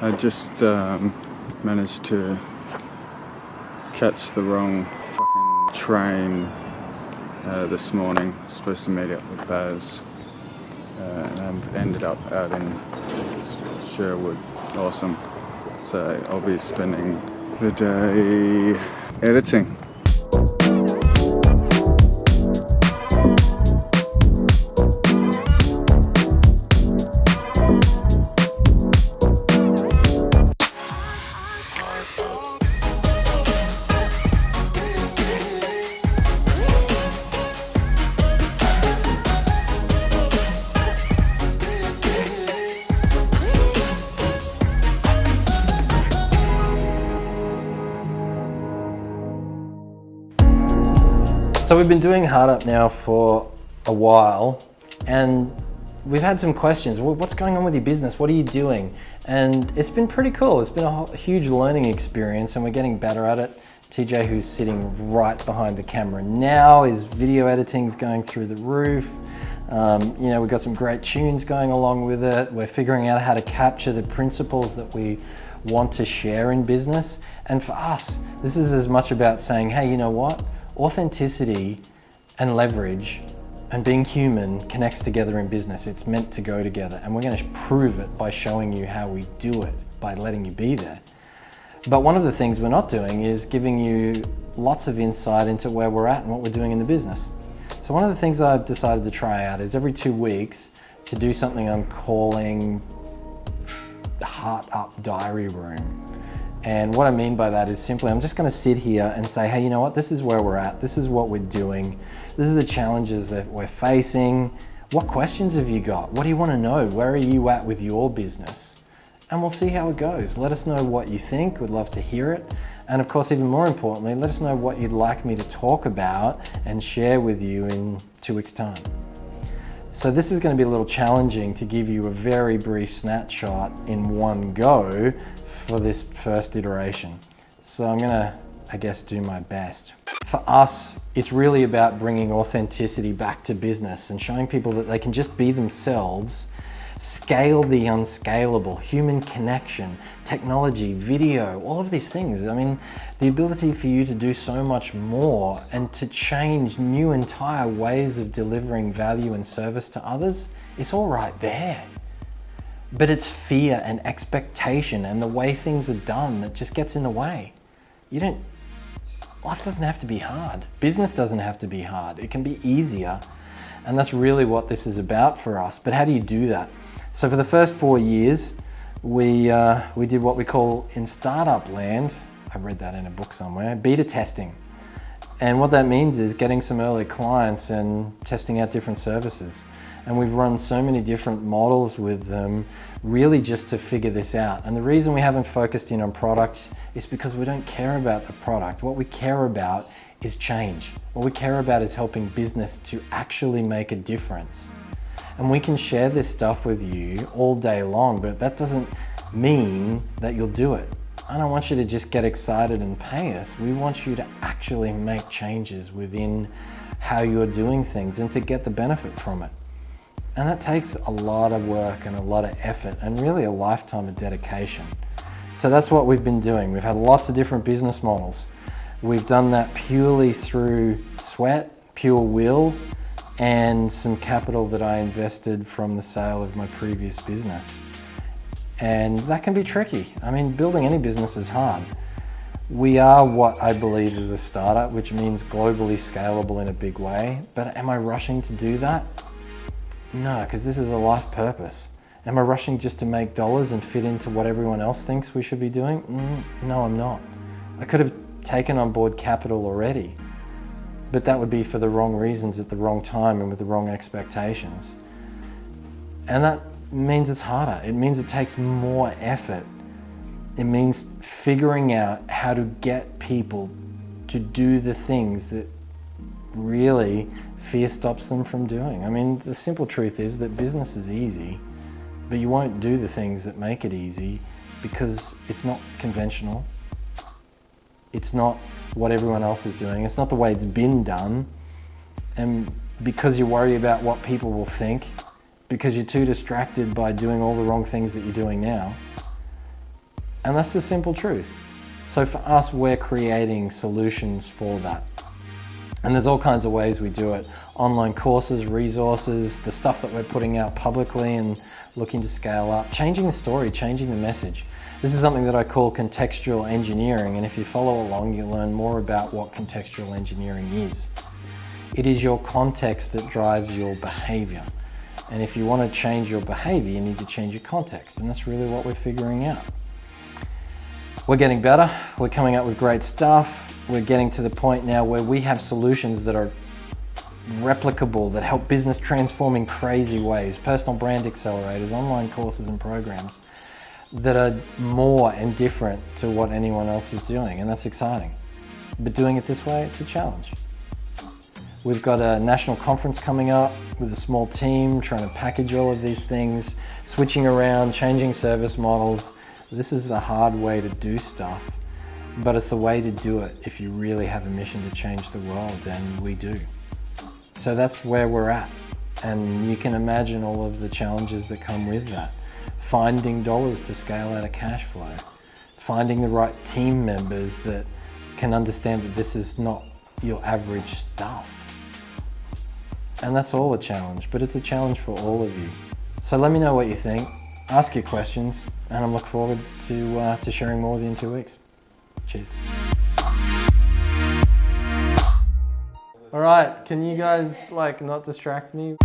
I just um, managed to catch the wrong train uh, this morning. Supposed to meet up with Baz, uh, and I've ended up out in Sherwood. Awesome. So I'll be spending the day editing. So we've been doing Hard Up now for a while and we've had some questions. What's going on with your business? What are you doing? And it's been pretty cool. It's been a huge learning experience and we're getting better at it. TJ, who's sitting right behind the camera now, his video editing is going through the roof. Um, you know, we've got some great tunes going along with it. We're figuring out how to capture the principles that we want to share in business. And for us, this is as much about saying, hey, you know what? Authenticity and leverage and being human connects together in business. It's meant to go together and we're going to prove it by showing you how we do it, by letting you be there. But one of the things we're not doing is giving you lots of insight into where we're at and what we're doing in the business. So one of the things I've decided to try out is every two weeks to do something I'm calling the Heart Up Diary Room. And what I mean by that is simply, I'm just gonna sit here and say, hey, you know what, this is where we're at, this is what we're doing, this is the challenges that we're facing, what questions have you got? What do you wanna know? Where are you at with your business? And we'll see how it goes. Let us know what you think, we'd love to hear it. And of course, even more importantly, let us know what you'd like me to talk about and share with you in two weeks' time. So this is going to be a little challenging to give you a very brief snapshot in one go for this first iteration. So I'm gonna, I guess, do my best. For us, it's really about bringing authenticity back to business and showing people that they can just be themselves, scale the unscalable, human connection, technology, video, all of these things. I mean, the ability for you to do so much more and to change new entire ways of delivering value and service to others, it's all right there. But it's fear and expectation and the way things are done that just gets in the way. You don't, life doesn't have to be hard. Business doesn't have to be hard. It can be easier. And that's really what this is about for us. But how do you do that? So for the first four years, we, uh, we did what we call in startup land, I read that in a book somewhere, beta testing. And what that means is getting some early clients and testing out different services. And we've run so many different models with them really just to figure this out. And the reason we haven't focused in on product is because we don't care about the product. What we care about is change. What we care about is helping business to actually make a difference. And we can share this stuff with you all day long, but that doesn't mean that you'll do it. I don't want you to just get excited and pay us. We want you to actually make changes within how you're doing things and to get the benefit from it. And that takes a lot of work and a lot of effort and really a lifetime of dedication. So that's what we've been doing. We've had lots of different business models. We've done that purely through sweat, pure will, and some capital that I invested from the sale of my previous business. And that can be tricky. I mean, building any business is hard. We are what I believe is a startup, which means globally scalable in a big way. But am I rushing to do that? No, because this is a life purpose. Am I rushing just to make dollars and fit into what everyone else thinks we should be doing? Mm, no, I'm not. I could have taken on board capital already, but that would be for the wrong reasons at the wrong time and with the wrong expectations. And that means it's harder. It means it takes more effort. It means figuring out how to get people to do the things that really fear stops them from doing. I mean, the simple truth is that business is easy, but you won't do the things that make it easy because it's not conventional. It's not what everyone else is doing. It's not the way it's been done. And because you worry about what people will think, because you're too distracted by doing all the wrong things that you're doing now, And that's the simple truth. So for us, we're creating solutions for that. And there's all kinds of ways we do it. Online courses, resources, the stuff that we're putting out publicly and looking to scale up, changing the story, changing the message. This is something that I call contextual engineering, and if you follow along, you'll learn more about what contextual engineering is. It is your context that drives your behavior. And if you want to change your behavior, you need to change your context, and that's really what we're figuring out. We're getting better, we're coming up with great stuff, we're getting to the point now where we have solutions that are replicable, that help business transform in crazy ways, personal brand accelerators, online courses and programs that are more and different to what anyone else is doing, and that's exciting. But doing it this way, it's a challenge. We've got a national conference coming up with a small team trying to package all of these things, switching around, changing service models. This is the hard way to do stuff but it's the way to do it if you really have a mission to change the world, and we do. So that's where we're at. And you can imagine all of the challenges that come with that. Finding dollars to scale out a cash flow. Finding the right team members that can understand that this is not your average stuff. And that's all a challenge, but it's a challenge for all of you. So let me know what you think, ask your questions, and I'm looking forward to, uh, to sharing more with you in two weeks. Cheers. All right, can you guys like not distract me?